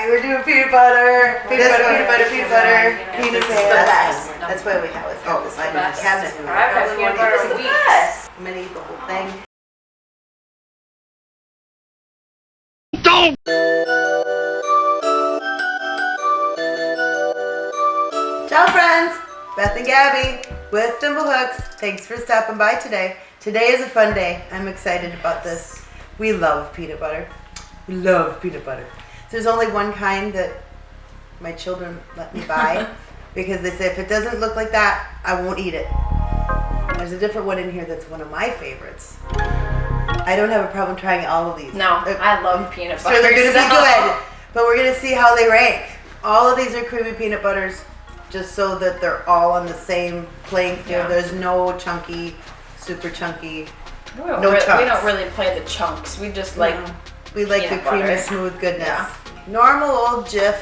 Alright, we're doing peanut butter. Peanut butter, peanut butter, peanut butter. Peanut This is the butter. best. That's why we have it. Oh, this line in the cabinet. I've had peanut butter This is the weeks. best. I'm gonna eat the whole thing. Don't! Ciao friends! Beth and Gabby with Thimblehooks. Thanks for stopping by today. Today is a fun day. I'm excited about this. We love peanut butter. We love peanut butter. There's only one kind that my children let me buy because they say if it doesn't look like that, I won't eat it. There's a different one in here that's one of my favorites. I don't have a problem trying all of these. No, I love peanut butter. so they're gonna so- be good, but we're gonna see how they rank. All of these are creamy peanut butters, just so that they're all on the same playing field. Yeah. There's no chunky, super chunky. We don't, No re- we don't really play the chunks. We just like No. we like the creamy, butter. smooth goodness. Yeah. Normal old Jif.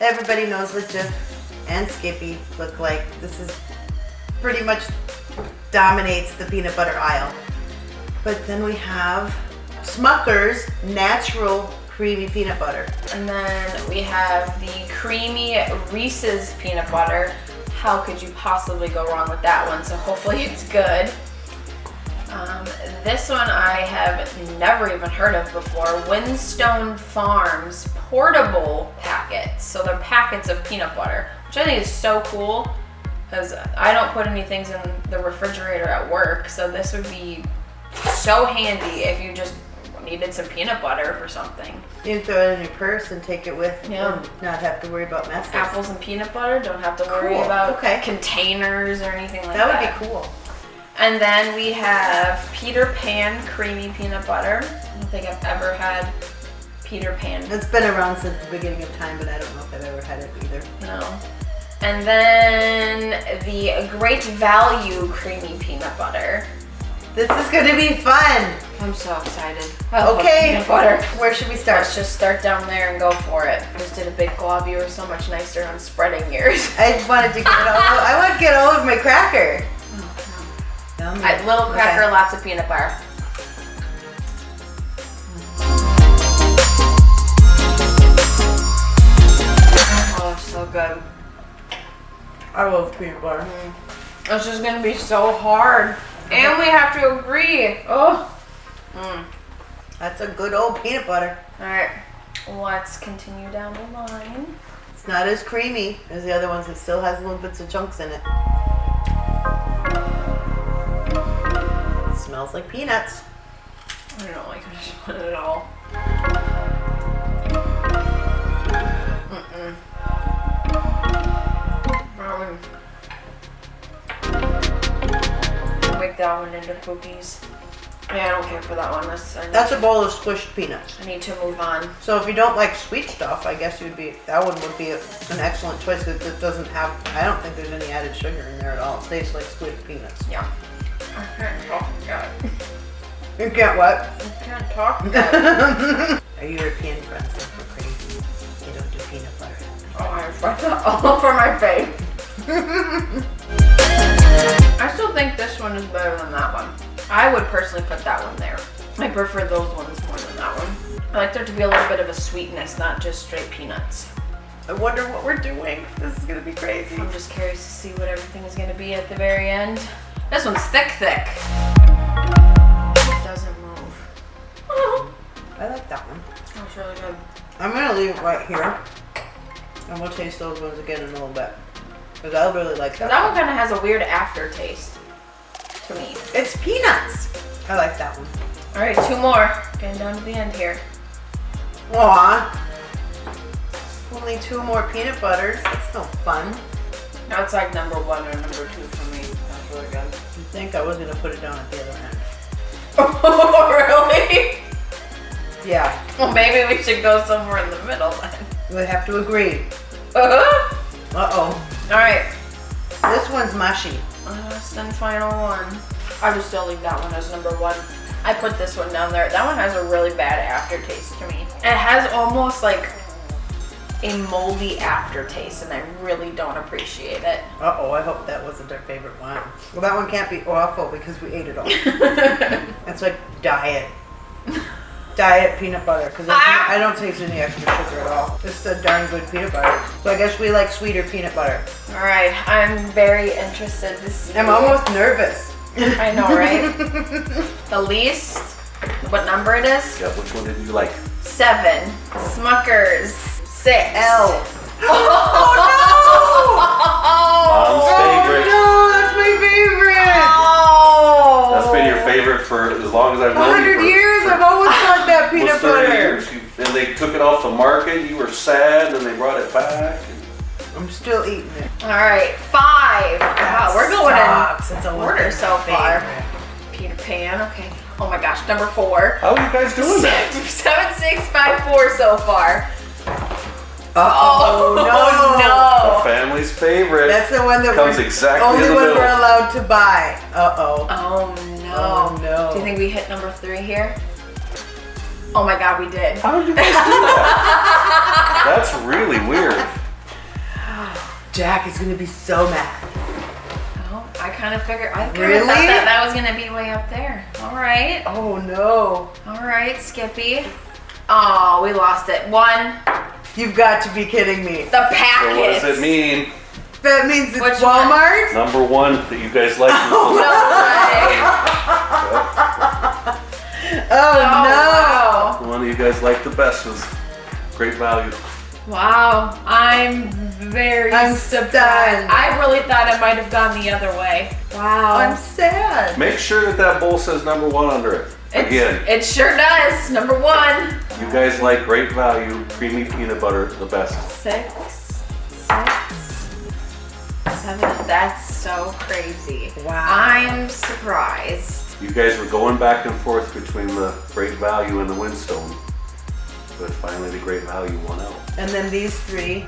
Everybody knows what Jif and Skippy look like. This is pretty much dominates the peanut butter aisle. But then we have Smucker's natural creamy peanut butter. And then we have the creamy Reese's peanut butter. How could you possibly go wrong with that one? So hopefully it's good. Um, this one I have never even heard of before. Windstone Farms portable packets. So they're packets of peanut butter, which I think is so cool because I don't put any things in the refrigerator at work. So this would be so handy if you just needed some peanut butter for something. You can throw it in your purse and take it with Yeah. and not have to worry about messes. apples and peanut butter. Don't have to worry Cool, about okay. containers or anything like That that. would be cool. And then we have Peter Pan creamy peanut butter. I don't think I've ever had Peter Pan. It's been around since the beginning of time, but I don't know if I've ever had it either. No. And then the Great Value creamy peanut butter. This is going to be fun. I'm so excited. Uh, I Okay, Peanut butter. where should we start? Let's just start down there and go for it. I just did a big glob. You were so much nicer on spreading yours. I wanted to get all. I want to get all of my cracker. Yummy. I, little cracker, Okay. lots of peanut butter. Oh, so good. I love peanut butter. This is gonna be so hard. And we have to agree. Oh. Mm. That's a good old peanut butter. Alright. Let's continue down the line. It's not as creamy as the other ones. It still has little bits of chunks in it. Smells like peanuts. I don't like this one at all. Mm-mm. Um, make that one into cookies. Yeah, I don't care for that one. That's, That's a bowl of squished peanuts. I need to move on. So if you don't like sweet stuff, I guess you'd be that one would be a, an excellent choice because it doesn't have. I don't think there's any added sugar in there at all. It tastes like squished peanuts. Yeah. I can't talk yet. You get what? I can't talk yet. Our European friends we're crazy. They don't do peanut butter. Oh, I rubbed that all over my face. I still think this one is better than that one. I would personally put that one there. I prefer those ones more than that one. I like there to be a little bit of a sweetness, not just straight peanuts. I wonder what we're doing. This is gonna be crazy. I'm just curious to see what everything is going to be at the very end. This one's thick, thick. It doesn't move. Uh-huh. I like that one. That's really good. I'm gonna leave it right here, and we'll taste those ones again in a little bit. Cause I really like that. That one kind of has a weird aftertaste to me. It's peanuts. I like that one. All right, two more. Getting down to the end here. Aw. Only two more peanut butters. That's no fun. That's like number one or number two for me. Think I was gonna put it down at the other end? Oh, really? Yeah. Well, maybe we should go somewhere in the middle then. We have to agree. Uh-huh. Uh oh. All right. This one's mushy. Last and final one. I would still leave that one as number one. I put this one down there. That one has a really bad aftertaste to me. It has almost like a moldy aftertaste, and I really don't appreciate it. Uh oh. I hope that wasn't our favorite one. Well, that one can't be awful because we ate it all. That's like diet. diet peanut butter because Ah! I don't taste any extra sugar at all. It's a darn good peanut butter. So I guess we like sweeter peanut butter. All right, I'm very interested to see. I'm almost nervous. I know, right? the least. What number it is? Yeah, which one did you like? Seven. Smuckers. Six. L. Oh, Mom's oh, favorite. Oh no, that's my favorite. Oh. That's been your favorite for as long as I've A known you. hundred for- years, for I've always liked that almost peanut 30 butter. years. You- And they took it off the market. You were sad, and they brought it back. I'm still eating it. All right, five. Wow, we're going Sucks. It's in a order so far. favorite. Peter Pan. Okay. Oh my gosh, number four. How are you guys doing that? Seven, six, five, four so far. Oh, no. The family's favorite. That's the one that Comes we're exactly only in the one middle. we're allowed to buy. Uh oh. Oh no. Oh, no. Do you think we hit number three here? Oh my god, we did. How did you guys do that? That's really weird. Jack is gonna be so mad. Oh, I kind of figured. I kind of Really? thought that that was gonna be way up there. All right. Oh no. All right, Skippy. Oh, we lost it. One. You've got to be kidding me. The So what does it mean? That means it's Which one? Walmart. Number one that you guys like was oh, No Oh, way. Oh, the, the one that you guys liked the best was Great Value. Wow. Wow. I'm very I'm surprised. stunned. I really thought it might have gone the other way. Wow. I'm sad. Make sure that that bowl says number one under it. It's- Again, It sure does. Number one. you guys like Great Value creamy peanut butter the best. Six, six, seven. That's so crazy. Wow. I'm surprised. You guys were going back and forth between the Great Value and the Windstone, but finally the Great Value won out. And then these three,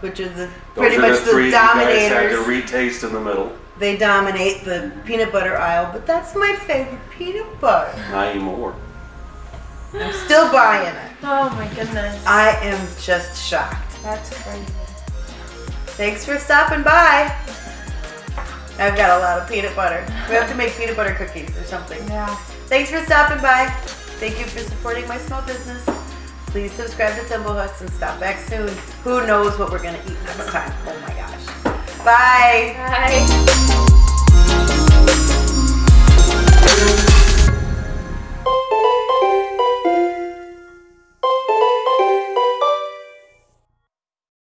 which are the Those pretty are much the the, three you guys had to retaste in the middle. they dominate the peanut butter aisle, but that's my favorite peanut butter. Not anymore. I'm still buying it. Oh my goodness. I am just shocked. That's crazy. Thanks for stopping by. I've got a lot of peanut butter. We have to make peanut butter cookies or something. Yeah. Thanks for stopping by. Thank you for supporting my small business. Please subscribe to Thimblehooks and stop back soon. Who knows what we're gonna eat next time? Oh my gosh. Bye. Bye.